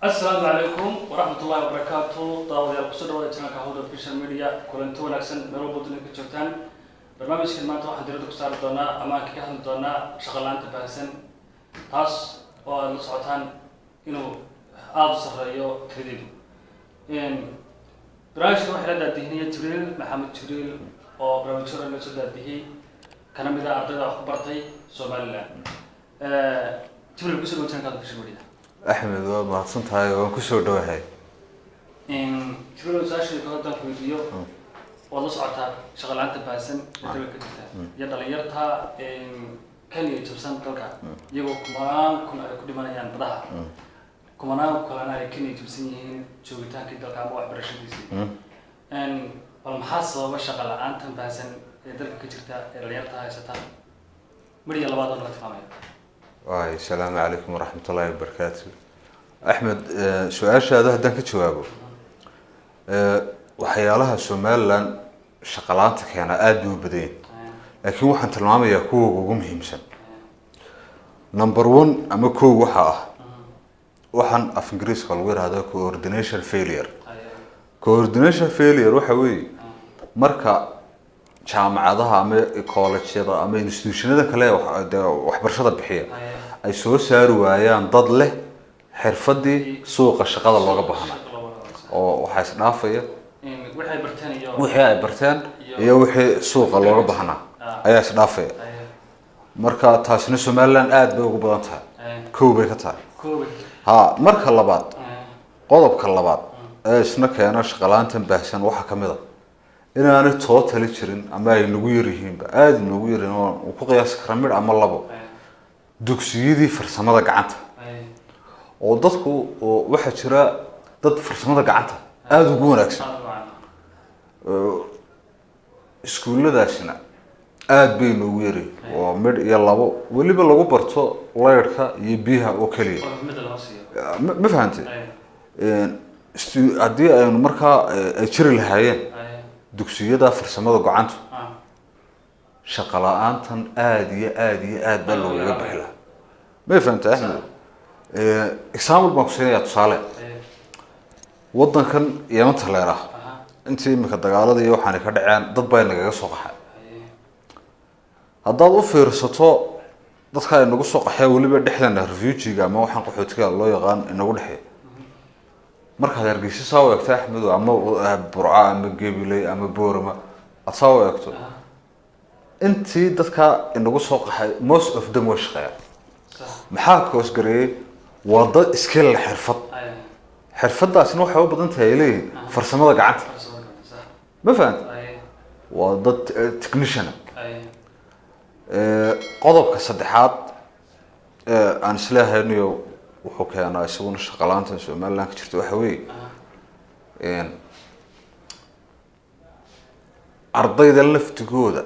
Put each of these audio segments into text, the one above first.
asalaamu calaykum waraxmat ullahi wabarakaatu daawadayaal ku soo dhawaada channelka howda official media. Kulanti wanaagsan meel walba dunida ka joogtaan. Barnaamijkan maanta waxaan diradda ku saari doonaa ama aan kaga hadli doonaa shaqo la'aanta baahsan. Taas oo aad la socotaan inuu aada u sarreeyo tiradeedu barnaamijkan waxaa la daadihinaya jibriil maxamed jibriil oo barnaamijyada inoo soo daadihiyey kana mid ah ardayda wax ku bartay somaliland. Jibriil ku soo dhawo channelka howda official media axmed waad mahadsan tahay waan ku soo dhawahay. Su'aashii kale haddaan ku weydiiyo waad la socotaa shaqo la'aanta baahsan ee dalka ka jirta iyo dhalinyarta kenya jabsan dalka. Iyagoo kumanaan kun ay ku dhimanayaan badaha. Kumanaan kalena ay kenya jabsan yihiin joogitaankii dalka ama waxbarashadiisii. Bal maxaa sababa shaqo la'aantan baahsan ee dalka ka jirta ee dhalinyarta haysata? Midhiya labaad oo naga tilmaamaya waay asalaamu calaykum waraxmat ullaahi wabarakaatu axmed su'aashaada haddaan ka jawaabo waxyaalaha somaliland shaqalaanta keena aada bay u badan yihiin laakiin waxaan tilmaamayaa kuwa ugu muhiimsan. Number one ama kow waxa ah. Waxaan af ingiriiska lagu yihahdo coordination failure. Coordination failure waxa weeye marka jaamacadaha ama collegeada ama institutionada kale waxbarashada bixiya ay soo saari waayaan dad leh xirfadii suuqa shaqada looga baahnaa oo waxaa isdhaafaya wixii ay barteen iyo wixii suuqa looga baahnaa ayaa isdhaafaya marka taasina somaliland aada bay ugu badan tahay. Kow bay ka tahay. Ha marka labaad qodobka labaad ee isna keena shaqalaantan baahsan waxaa ka mid a inaanay tootali jirin ama ay nagu yaryihiinba aada nagu yaryihiin oo ku qiyaasi kara midh ama labo. Dugsiyadii farsamada gacanta. Oo dadku waxaa jira dad farsamada gacanta aada ugu wanaagsan. Iskuulladaasina aada bay noogu yaryihin oo midh iyo labo. Weliba lagu barto laydhka iyo biyaha oo keliya. Ma stu- haddii aynu markaa ay jiri lahaayeen dugsiyada farsamada gacanta shaqa la'aantan aada iyo aada iyo aada baa loogaga bixi lahaa may fahantay axmed example baan ku siinayaa tusaale. Waddankan yamanta leer ah intii imika dagaalada iyo waxaanay ka dhaceen dad baa nagaga soo qaxay. Haddaad u fiirsato dadka inagu soo qaxee weliba dhexdeena refugiga ama waxaan qaxootiga loo yaqaan inagu dhexeeya markaad hargeysa saa u eegto axmedo ama burca ama gebiley ama boorama aad saa u eegto intii dadka inagu soo qaxay most of them way shaqeeyaan maxaa koosgareeyey waa dad iska leh xirfad xirfadaasina waxay u badan tahay ay leeyihiin farsamada gacanta. Ma fahanta waa dad eh, technician. Qodobka saddexaad ee aan isleehaynayo wuxuu keenaa isaguna shaqalaanta somaliland ka jirta waxa weeye ardayda laftigooda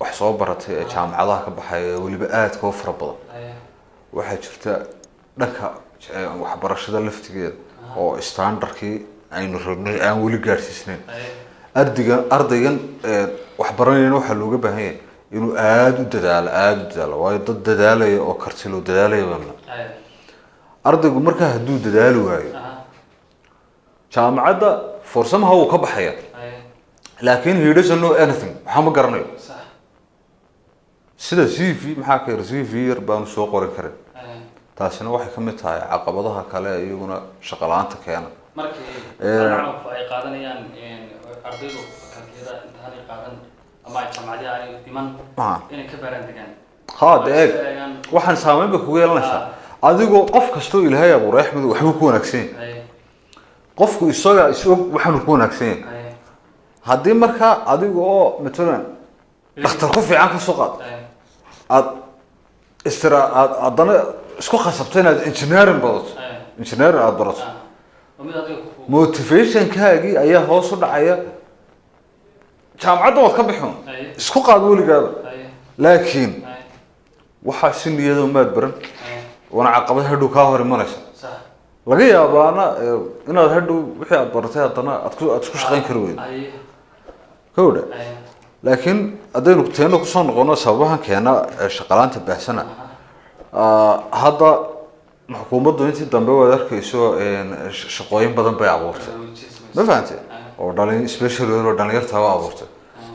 wax soo baratay ee jaamacadaha ka baxaya weliba aadka u fara badan. Waxaa jirta dhanka waxbarashada laftigeeda oo standardkii aynu rabnay aan weli gaadhsiisnayn ardaygan ardaygan waxbaranayana waxaa looga baahan yahay inuu aada u dadaalo aada u dadaalo. Waayo dad dadaalaya oo karti loo dadaalaya baana ardaygu markaa hadduu dadaali waayo. Jaamacadda fursamaha wuu ka baxaya. Laakiin he doesn't know anything. Waxaa ma garanayo. Sida c v maxaa ka yar? C v yar baanu soo qorin karin. Taasina waxay ka mid tahay caqabadaha kale iyaguna shaqo la'aanta keena. Eh. ha de eeg. waxaan saameyn ba kugu yeelanaysaa adigoo qof kastoo ilaahay abuuray axmed waxbuu ku wanaagsan. Yahay qofku isaga isog waxaanu ku wanaagsan. Yahay ay, haddii markaa adiga oo matalan dhakhtar ku fiican ka soo qaad ay, aad istira aad haddana isku khasabto inaad engineering badato engineering aada barato ah. Motivationkaagii ayaa hoos u dhacaya. Jaamacadda waad ka bixin ay, isku qaad weligaaba laakiin waxaa si niyado maad baran waana caqabad hadhow kaa hor imanaysa laga yaabaana inaad hadhow wixii aad baratay haddana aad ku aad isku shaqayn kari weydo kowdha laakiin haddaynu teena ku soo noqono sababahan keena ee shaqalaanta baahsana ah, hadda xukuumaddu intii dambe waad arkayso shaqooyin badan bay abuurtay. Ma fahantay oo dhalin special oo dhalinyarta u abuurtay.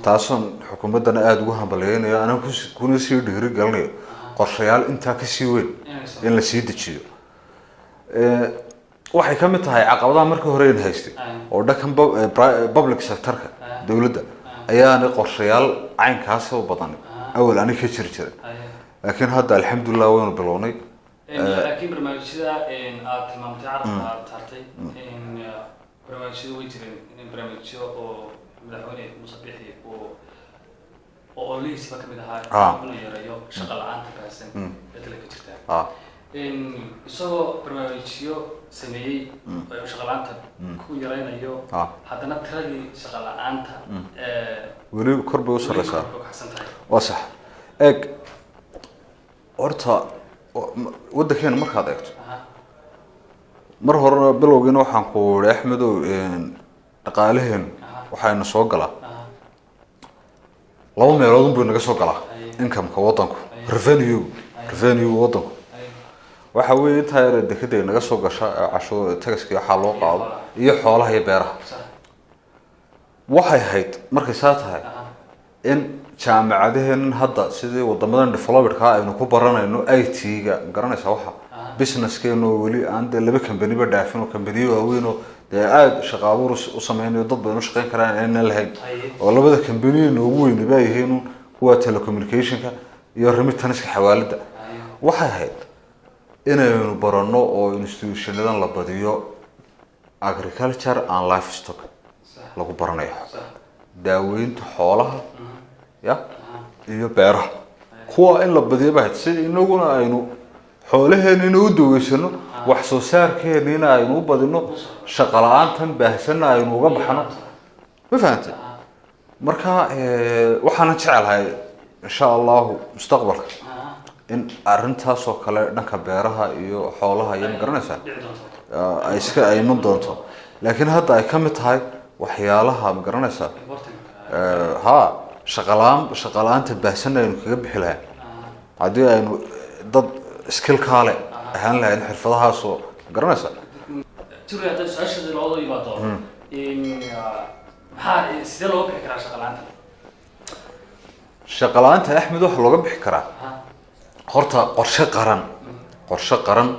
Taasoon xukuumaddana aada ugu hambaleynayo anaa kuna sii dhiiri gelinayo qorshayaal intaa ka sii weyn in la sii dejiyo. Waxay ka mid tahay caqabadaha markii hore in haystay oo dhankan public sectorka dowladda ayaana qorshayaal caynkaas u badan awal ani ka jiri jiray. Laakiin hadda alxamdulilah waynu bilownay. Laakiin barnaamijyada aad tilmaamtay carabka aad taartay barnaamijyadu way jireen. In barnaamijyo oo madaxweyne muuse bixi oo oo ololihiisiba ka mid Ah. ahaa inuu yareeyo shaqa la'aanta baahsan ee dalka jirta ah. Isagoo barnaamijyo sameeyey oo shaqa la'aanta ku yareynayo ah. haddana tiradii shaqa la'aanta ee weli kor bay u sarreysaa. weli kor bay u kacsan tahay. Waa sax. Eeg horta waddankeena markaad eegto. Mar horena bilowgiina waxaan ku ihi axmedow een, dhaqaalaheenu waxayna soo galaa laba meelood unbuu naga soo galaa incomeka waddanku Aye. revenue revenue waddanku ay, waxa weeye intaa yar dekeda ay naga soo gasha ee cashuur tagaskii waxaa loo qaado iyo xoolaha iyo beeraha waxay ahayd markay saa tahay aha, in jaamacadaheenan hadda sidii wadamadan developedka aynu ku baranayno i t-ga garanaysa waxa Aha. businesskeenu oo weli aan dee laba kambaniba dhaafin oo kambaniyo waaweyn oo dee aada shaqa abuur u sameynayo dad badan u shaqeyn karaan aynan lahayn oo labada kambaniya noogu weyni baa yihiin kuwa telecommunicationka iyo remittanska xawaalada ay, waxay ahayd inaynu barano oo institutionadan la badiyo agriculture and livestock sax, lagu baranayo. Daaweynta xoolaha ya iyo beeraha. Kuwa in la badiyo bahayd si inaguna aynu xoolaheenina u daweysano wax soo saarkeenina aynu u badino shaqa la'aantan baahsanna aynu uga baxno. Ma fahantay aha, marka eh, waxaanan jecelahay insha allahu mustaqbalka in arrintaasoo kale dhanka beeraha iyo xoolaha iyo ma garanaysaa. Dhici doonto. eh, ay iska ay iman doonto. Laakiin hadda ay ka mid tahay waxyaalaha ma garanaysaa. Important, Eh, ha shaqalaan shaqala-aanta baahsan aynu kaga bixi lahayn aha, haddii aynu dad skillkaale ahaan lahayn xirfadahaasoo garanaysa. Turi, hadda su'aashaada looga yimaado, in, ah, maxaa sidee looga bixi karaa shaqala-aanta axmed looga bixi horta qorshe qaran qorshe qaran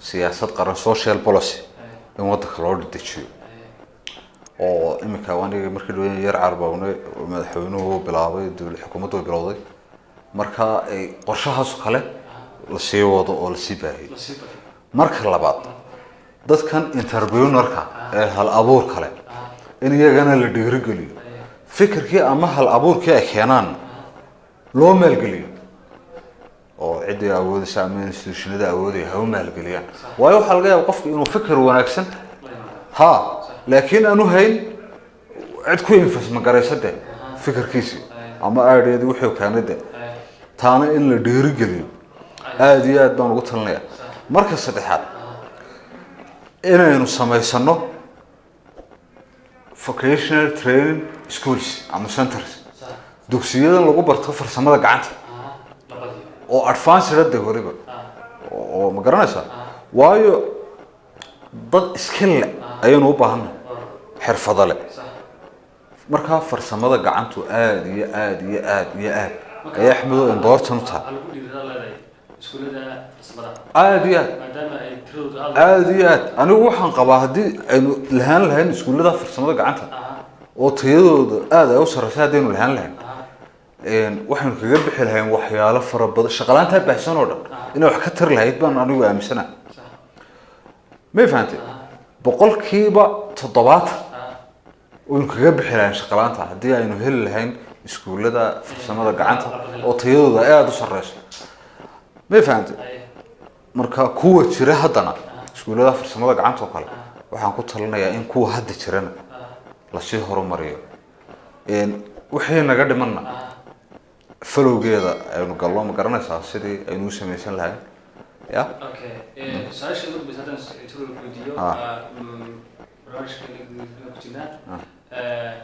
siyaasad qaran social policy ay, in waddanka loo dejiyo ay, oo iminka aniga markii dhaweyn yar carbawne madaxweynuhu bilaabay xukuumaddu way bilowday. Marka qorshahaas kale la sii wado oo la sii baahiyo marka labaad dadkan interpreneurka ee hal abuur kale in iyagana la dhiirigeliyo. Fikirkii ama hal abuurkii ay keenaan loo maalgeliyo. Oo ciddii awoodaysa ama institutionada awoodaya ha u maalgeliyaan. Waayo waxaa laga yaaba qofku inuu fikir wanaagsan. Ha laakiin aanu hayn cid ku infasma garaysa de fikirkiisii ama aadheedii wuxuu keenay de taana in la dhiirigeliyo aada iyo aad baan ugu talinaya marka saddexaad inaynu samaysano vocational training schools ama centers. Dugsiyadan lagu barto farsamada gacanta. Oo weliba Ah, oo ma garanaysaa? Waayo dad leh ayaynu u baahannahay or, xirfado sax. markaa farsamada gacantu aada iyo aada iyo aada iyo aad. Ayay axmedo important u tahay Iyo aad. Aad iyo aad. Anigu waxaan qabaa haddii aynu lahaan lahayn iskuullada farsamada gacanta. Oo tayadooda aada ay u sarreysa haddaynu lahaan lahayn. Waxaynu kaga bixi lahayn waxyaalo fara badan. Shaqalaantaa baahsan oo dhan. Inay wax ka tari lahayd baan anigu aaminsana. May fahantay boqolkiiba toddobaatan waynu kaga bixi lahayn shaqalaanta haddii aynu heli lahayn iskuullada farsamada gacanta. Oo tayadooda ay aada u sarreyso may fahantay ay, marka kuwa jira haddana iskuullada farsamada gacanta oo kale waxaan ku talinayaa in kuwa hadda jirana ah, la sii horumariyo. Wixii naga dhimanna ah, falowgeeda aynu gallo ma garanaysaa sidii aynu u samaysan lahayn? Ya Ah. ah, mm, jirnaa, eh,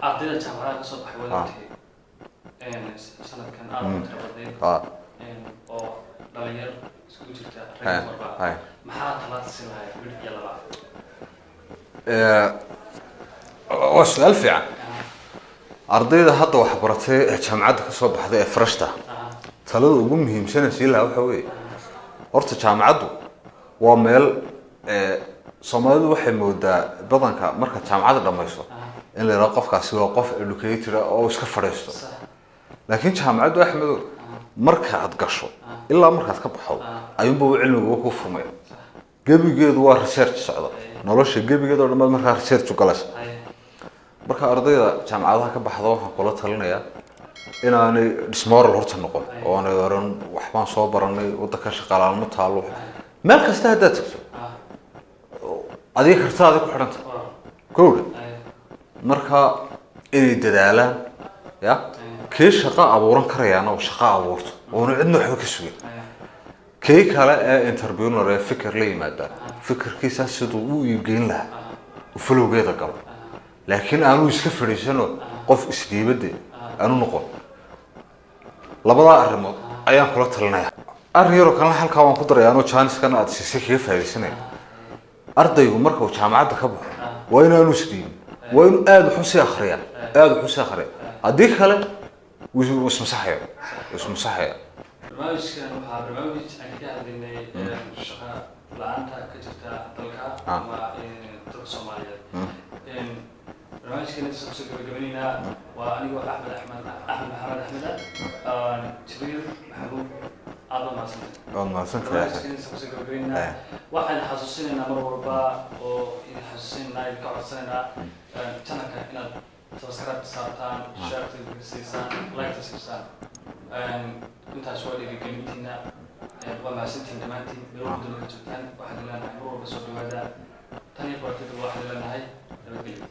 ardayda jaamacadaha ka soo baxay sanadkan aad oo dhalinyar iskugu jirta maxaa talaad mid iyo waa su'aal fiican ardayda hadda waxbaratay ee jaamacadda ka soo baxday ee freshta. Talada ugu muhiimsana sii lahaa waxa weeye horta jaamacaddu waa meel soomaalidu waxay moodaa badanka markaad jaamacadda dhamayso in la yidhaho qofkaasi waa qof educator oo iska fadhiisto laakiin jaamacaddu axmedo markaad gasho ilaa markaad ka baxdo ayuunba uu cilmiguba ku furmaya gebigeedu waa research socda nolosha gebigeeda oo dhammaad markaa research galaysa marka ardayda jaamacadaha ka baxda waxaan kula talinayaa inaanay dismoral horta noqon oo oran waxbaan soo baranay waddanka shaqaalaalmo taalo meel kasta haddaad tagto adiga kartaada ku xidhanta. Kowdha marka inay dadaalaan ya kii shaqo abuuran karayaana shaqo abuurto. Oona cidna waxba ka sugin. Kii kale ee interpreneur ee fikir la yimaada fikirkiisa siduu u iibgeyn lahaa falowgeeda galo. Laakiin aanu iska fadhiisano qof isdhiibade aanu noqon. Labadaa arrimood ayaan kula talinaya. Arrin yaroo kalena halkaa waan ku daraya anoo jaaniskan aad siisay kaga faaidaysanaya ardaygu marka uu jaamacadda ka baxo waa inaanu isdhiibin waa inuu aada wax u sii akriya aada wax u sii akriya haddii kale wuu ismasaxaya barnaamijkan waxaa barnaamij aan ka hadlaynay shaqa la'aanta ka jirta dalka ama dalka soomaaliyeed barnaamijkan inta ku soo gabagabaynaynaa waa anigoo axmed axmed axmed maxamed axmed ah jibriil maxamuud aad baa mahadsantay waad mahadsantahay barnaamijkan inta ku soo gabagabaynaynaa waxaan xasuusinaynaa mar walba oo idin xasuusinaynaa idinka codsanaynaa channelka inaad sabaskarab saabtaan shaarteed gasiisaan liketa siisaan intaas waa dhiirigelintiina waa mahadsantiin dhammaantiin meel walba dunida joogtaan waxaan leenahay mar walba soo dhawaada tan iyo bartida waxaan leenahay nabadgelya